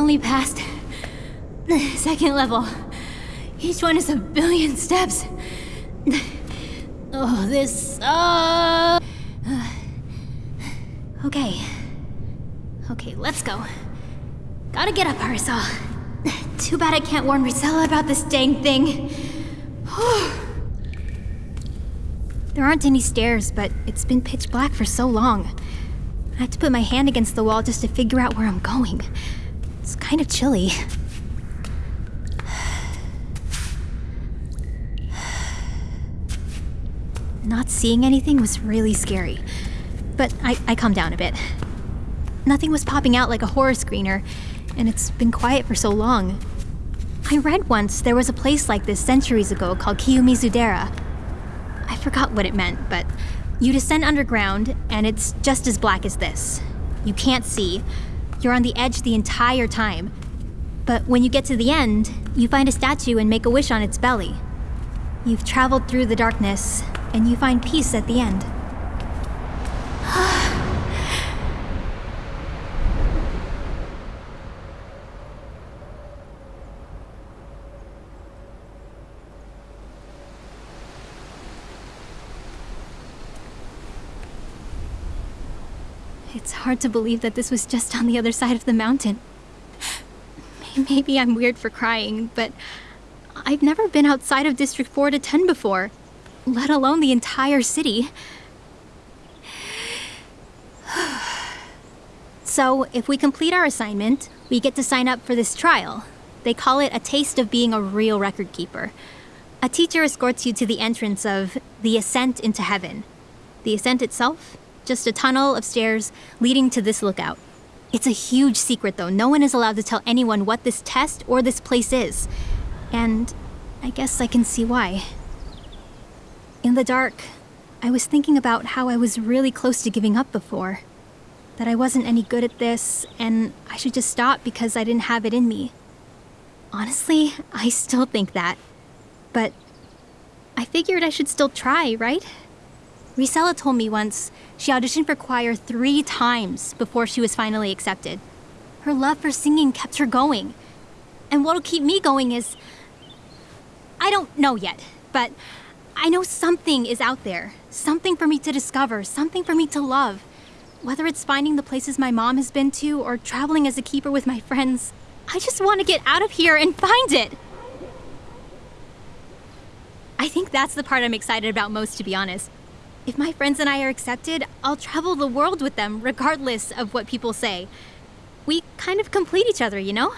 only passed the second level. Each one is a billion steps. Oh, this sucks. Okay. Okay, let's go. Gotta get up, Parasol. Too bad I can't warn Risella about this dang thing. there aren't any stairs, but it's been pitch black for so long. I have to put my hand against the wall just to figure out where I'm going. Kind of chilly. Not seeing anything was really scary. But I, I calmed down a bit. Nothing was popping out like a horror screener, and it's been quiet for so long. I read once there was a place like this centuries ago called Kiyomizu-dera. I forgot what it meant, but you descend underground, and it's just as black as this. You can't see. You're on the edge the entire time. But when you get to the end, you find a statue and make a wish on its belly. You've traveled through the darkness, and you find peace at the end. It's hard to believe that this was just on the other side of the mountain. Maybe I'm weird for crying, but I've never been outside of District 4 to 10 before, let alone the entire city. so, if we complete our assignment, we get to sign up for this trial. They call it a taste of being a real record keeper. A teacher escorts you to the entrance of the Ascent into Heaven. The ascent itself just a tunnel of stairs leading to this lookout. It's a huge secret, though. No one is allowed to tell anyone what this test or this place is. And I guess I can see why. In the dark, I was thinking about how I was really close to giving up before. That I wasn't any good at this, and I should just stop because I didn't have it in me. Honestly, I still think that. But I figured I should still try, right? Risella told me once she auditioned for choir three times before she was finally accepted. Her love for singing kept her going. And what'll keep me going is... I don't know yet, but I know something is out there. Something for me to discover, something for me to love. Whether it's finding the places my mom has been to or traveling as a keeper with my friends, I just want to get out of here and find it! I think that's the part I'm excited about most, to be honest. If my friends and I are accepted, I'll travel the world with them, regardless of what people say. We kind of complete each other, you know?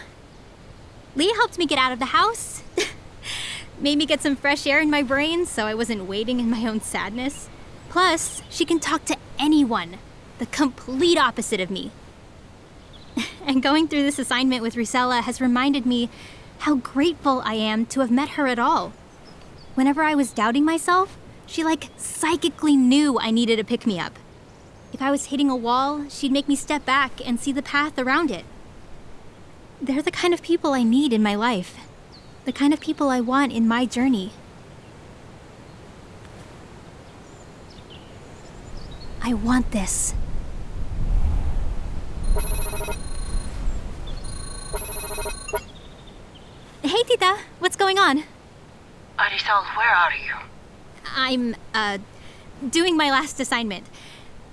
Leah helped me get out of the house. Made me get some fresh air in my brain so I wasn't waiting in my own sadness. Plus, she can talk to anyone. The complete opposite of me. and going through this assignment with Rusella has reminded me how grateful I am to have met her at all. Whenever I was doubting myself, she like psychically knew I needed a pick me up. If I was hitting a wall, she'd make me step back and see the path around it. They're the kind of people I need in my life. The kind of people I want in my journey. I want this. Hey, Tita. What's going on? Arizal, where are you? I'm, uh, doing my last assignment.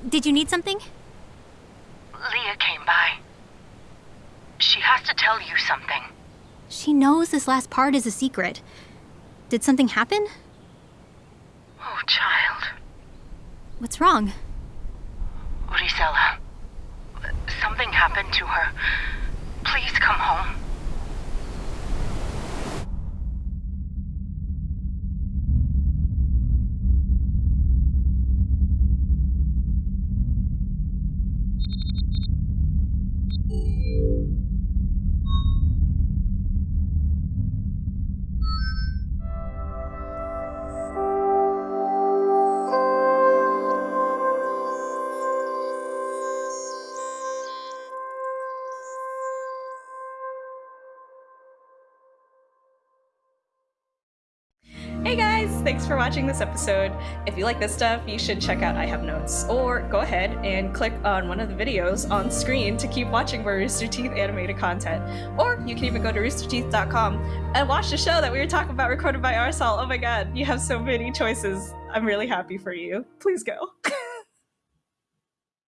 Did you need something? Leah came by. She has to tell you something. She knows this last part is a secret. Did something happen? Oh, child. What's wrong? Risella. Something happened to her. Please come home. Thanks for watching this episode. If you like this stuff, you should check out I Have Notes, or go ahead and click on one of the videos on screen to keep watching more Rooster Teeth animated content. Or you can even go to roosterteeth.com and watch the show that we were talking about recorded by Arizal. Oh my god, you have so many choices. I'm really happy for you. Please go.